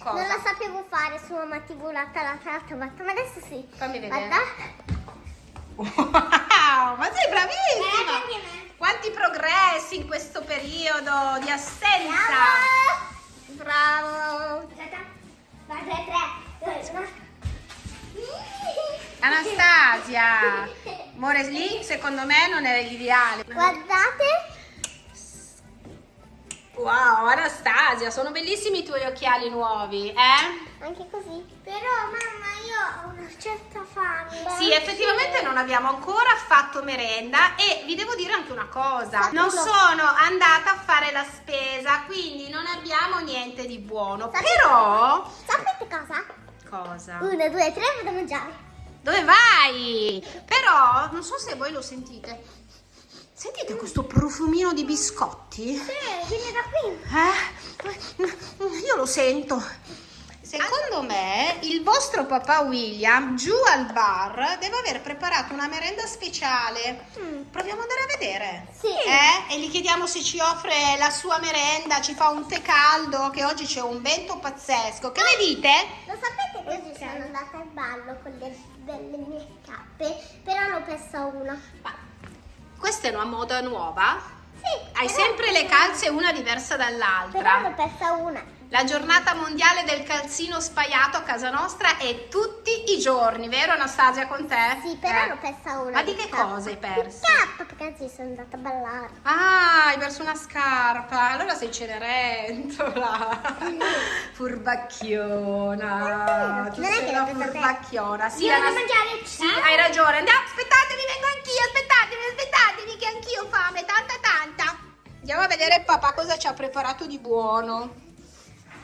Cosa? Non la sapevo fare l'altra l'altra l'altra volta, ma adesso sì. Fammi vedere. Guarda. Wow, ma sei Eh, bravissima! me. Quanti progressi in questo periodo di assenza! Bravo. Bravo. Anastasia! Amore, lì secondo me non è l'ideale. Guardate. Wow, Anastasia, sono bellissimi i tuoi occhiali nuovi, eh? Anche così. Però mamma io ho una certa fame. Sì, effettivamente non abbiamo ancora fatto merenda e vi devo dire anche una cosa, non sono andata a fare la spesa, quindi non abbiamo niente di buono, Sapete- però... Sapete cosa? Cosa? Uno, due, tre, vado a mangiare. Dove vai? Però, non so se voi lo sentite, sentite questo profumino di biscotti? Sì, viene da qui. Eh? Io lo sento. Secondo me il vostro papà William giù al bar deve aver preparato una merenda speciale. Mm. Proviamo ad andare a vedere. Sì. Eh? E gli chiediamo se ci offre la sua merenda, ci fa un tè caldo, che oggi c'è un vento pazzesco. Che ne dite? Lo sapete che oggi sono andata al ballo con le belle mie scarpe, però ne ho persa una. Ma questa è una moda nuova? Sì. Hai sempre le calze una diversa Però ne ho dall'altra. persa una. La giornata mondiale del calzino spaiato a casa nostra è tutti i giorni, vero Anastasia con te? Sì, però Eh. ne ho persa una. Ma di che cosa hai perso? Scarpa, perché oggi sono andata a ballare. Ah, hai perso una scarpa, allora sei cenerentola. Furbacchiona. Tu Non è sei che una l'ho presa te. furbacchiona. Sì, Io devo Anas- mangiare Sì, hai ragione. Andiamo, papà cosa ci ha preparato di buono.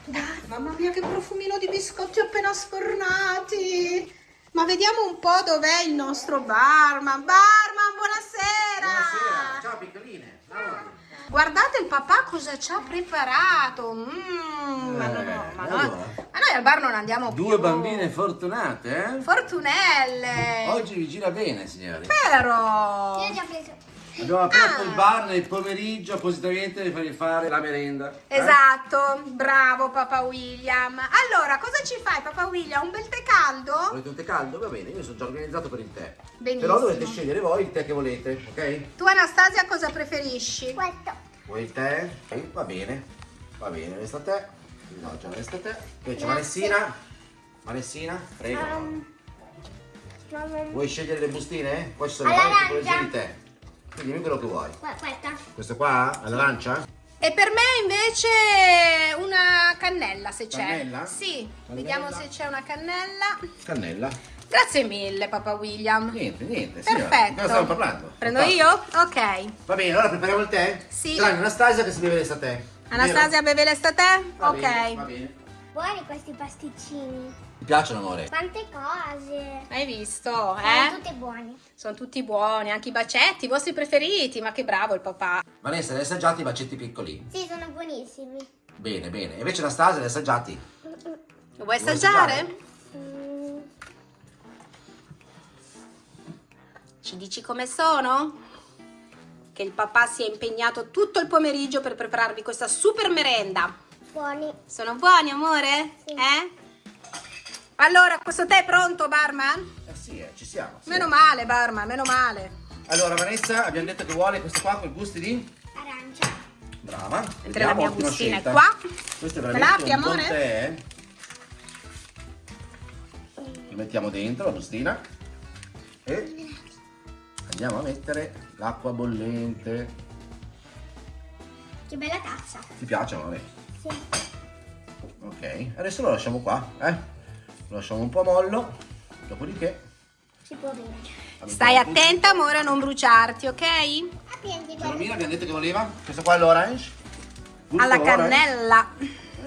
Dai, mamma mia che profumino di biscotti appena sfornati. Ma vediamo un po' dov'è il nostro barman. Barman, buonasera. ciao piccoline. Ciao. Guardate il papà cosa ci ha preparato. Mm, ma, no, no, Eh, ma, allora. noi, ma noi al bar non andiamo più. Due bambine fortunate, eh? Fortunelle. Oggi vi gira bene, signori. Però. Io già preso. Abbiamo aperto Ah. il bar nel pomeriggio appositamente per farvi fare la merenda. eh? Esatto, bravo papà William. Allora, cosa ci fai papà William? Un bel tè caldo? Volete un tè caldo? Va bene, io sono già organizzato per il tè. Benissimo. Però dovete scegliere voi il tè che volete, ok? Tu Anastasia cosa preferisci? Questo. Vuoi il tè? Va bene. Va bene, resta te. No, già resta te. Poi c'è Vanessina. Vanessina, prego. Um, Vuoi scegliere le bustine? Qua ci sono varie tipologie di tè. Quindi dimmi quello che vuoi. que- Questa. Questo qua? All'arancia? E per me invece una cannella se c'è. Cannella? Sì, Cannella. vediamo se c'è una cannella. Cannella. Grazie mille papà William. Niente, niente. Perfetto. Di cosa stiamo parlando? Prendo Fantastico. io? Ok. Va bene, allora prepariamo il tè? Sì. Tranne Anastasia che si beve tè. Anastasia beve l'estate? Ok. bene, va bene. Buoni questi pasticcini. Ti piacciono, amore? Quante cose. Hai visto, Sono eh? tutti buoni. Sono tutti buoni, anche i bacetti, i vostri preferiti, ma che bravo il papà. Vanessa, li hai assaggiati i bacetti piccoli? Sì, sono buonissimi. Bene, bene. E invece Anastasia li hai assaggiati? Lo vuoi Vuoi assaggiare? assaggiare? Mm, Ci dici come sono? Che il papà si è impegnato tutto il pomeriggio per prepararvi questa super merenda. buoni. Sono buoni, amore? Sì. Eh? Allora, questo tè è pronto, barman? Eh sì, eh, ci siamo. sì. Meno male, barman, meno male. Allora, Vanessa, abbiamo detto che vuole questo qua con i gusti di? Arancia. Brava. Mentre la mia ottima bustina è scelta. qua. Questo è Me veramente l'apri, un buon amore? tè. Lo mettiamo dentro la bustina e andiamo a mettere l'acqua bollente. Che bella tazza. Ti piace, amore? Sì. Ok, adesso lo lasciamo qua, eh? Lo lasciamo un po' mollo, dopodiché... Si può bere. Stai attenta, amore, a non bruciarti, ok? Gioromina abbiamo detto che voleva? Questo qua è l'orange? Alla cannella.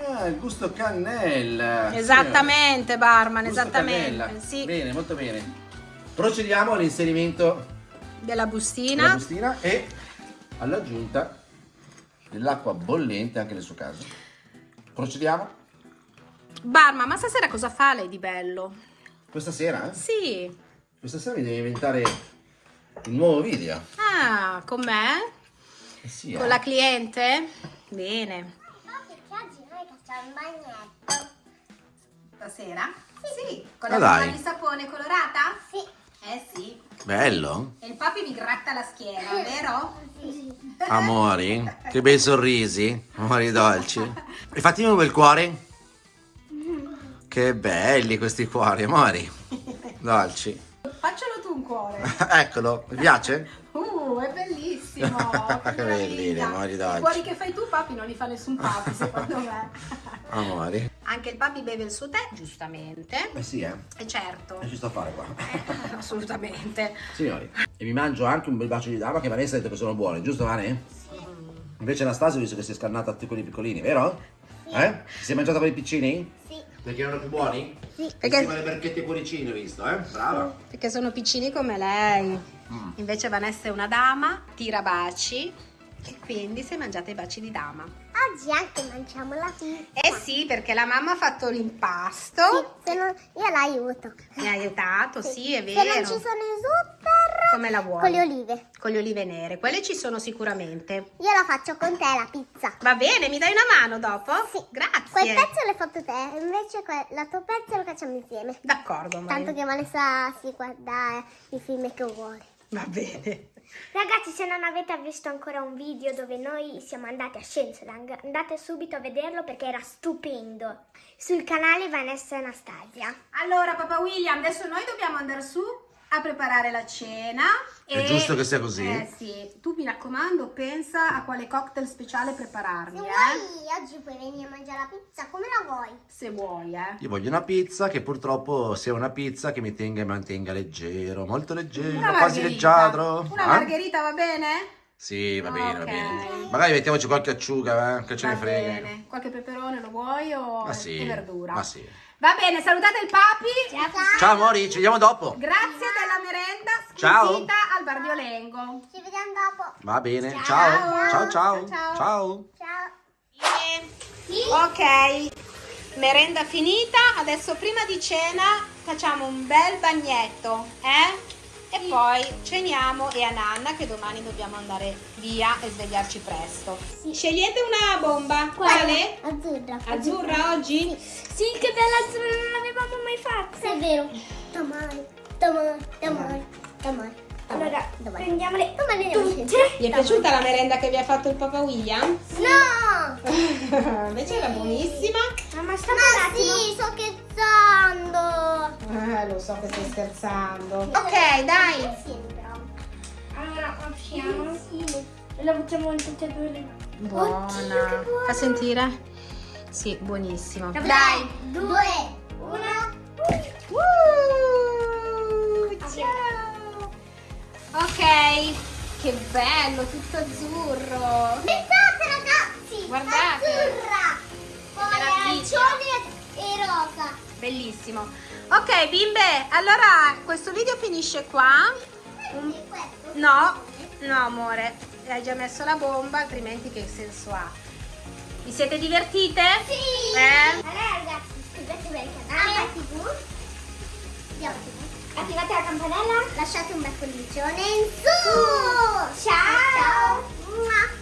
Ah, il gusto cannella. Esattamente, barman, Gusto esattamente. Sì, Bene, molto bene. Procediamo all'inserimento della della bustina. bustina e all'aggiunta dell'acqua bollente anche nel suo caso. Procediamo? Barman, ma stasera cosa fa lei di bello? Questa sera? eh? Sì. Questa sera mi devi inventare un nuovo video. Ah, con me? Eh sì, Con eh. la cliente? Bene. No, perché oggi noi facciamo il bagnetto. Stasera? Sì. Con Ma la dai. di sapone colorata? Sì. Eh sì. Bello. E il papi mi gratta la schiena, vero? Sì. Amori, che bei sorrisi, amori dolci. E fatemi un bel cuore. Che belli questi cuori, amori. Dolci. Faccelo tu un cuore. Eccolo, mi piace? Uh, è bellissimo. Che bellini, meraviglia. amori I dolci. cuori che fai tu, papi, non li fa nessun papi, secondo me. Amori. Anche il papi beve il suo tè, giustamente. Eh sì, eh. E certo, ci sto a fare qua. assolutamente. Signori, e vi mangio anche un bel bacio di dama che Vanessa ha detto che sono buoni, giusto Vane? Invece Anastasia ho visto che si è scannata tutti quelli piccolini, vero? Eh? Ti sei mangiata quelli piccini? Sì. Perché erano più buoni? Sì. Perché- Insieme alle barchette e cuoricini ho visto, eh? Brava. Perché sono piccini come lei. Mm. Invece Vanessa è una dama, tira baci e quindi si è mangiata i baci di dama. Oggi anche mangiamo la pizza. Eh sì, perché la mamma ha fatto l'impasto, Sì, se non, io l'aiuto. mi ha aiutato, sì, è Se non vero. ci sono i zuccheri, Come la vuoi? con le olive. Con le olive nere, quelle ci sono sicuramente. Io la faccio con te la pizza. Va bene, mi dai una mano dopo? Sì. Grazie. Quel pezzo l'hai fatto te, invece la tua pezzo lo facciamo insieme. D'accordo. Tanto che Vanessa si guarda eh, i film che vuole. Va bene. Ragazzi, se non avete visto ancora un video dove noi siamo andati a Scenzolang, andate subito a vederlo perché era stupendo. Sul canale Vanessa e Anastasia. Allora, papà William, adesso noi dobbiamo andare su a preparare la cena. È giusto che sia così? Eh sì, tu mi raccomando, pensa a quale cocktail speciale prepararmi, Se eh? vuoi, oggi puoi venire a mangiare la pizza come la vuoi. Se vuoi, eh. Io voglio una pizza che purtroppo sia una pizza che mi tenga e mantenga leggero, molto leggero, Una quasi leggiadro. Una Eh? margherita va bene? Sì, va bene, va Ok. bene. Magari mettiamoci qualche acciuga, eh, che ce Va ne frega. bene. Qualche peperone lo vuoi o Ma sì, e verdura? ma sì. Va bene, salutate il papi. Ciao amori, ci vediamo dopo. Grazie della merenda Ciao. al Bardiolengo. Ci vediamo dopo. Va bene, Ciao. ciao. Ciao, ciao. Ciao. Ciao. Ciao. Ok, merenda finita. Adesso prima di cena facciamo un bel bagnetto, eh? E poi ceniamo e a Nanna che domani dobbiamo andare via e svegliarci presto. Scegliete una bomba. Quale? Azzurra. Azzurra oggi? Sì, che bella azzurra, non l'avevamo mai fatta. È vero. Domani, domani, domani, domani. Allora, domani. prendiamole Domani tutte. Vi è piaciuta la merenda che vi ha fatto il Papa William? No! Invece era buonissima. Mamma, sta Ma sì, sto scherzando. Eh, lo so che stai scherzando. Ok, dai. Allora, apriamo. E la buttiamo in tutte e due le Buona. Oddio. Fa sentire? Sì, buonissimo. Dai, due, una. Uh, ciao. Ok, che bello, tutto azzurro. Pensate ragazzi, Guardate. azzurra, poi arancione e rosa. Bellissimo. Ok, bimbe, allora questo video finisce qua. Un-? No, no amore, hai già messo la bomba, altrimenti che senso ha? Vi siete divertite? Sì. Eh? Allora ragazzi, iscrivetevi al canale. Andiamo TV. Attivate la campanella. Lasciate un bel pollicione in su. Ciao. Ciao.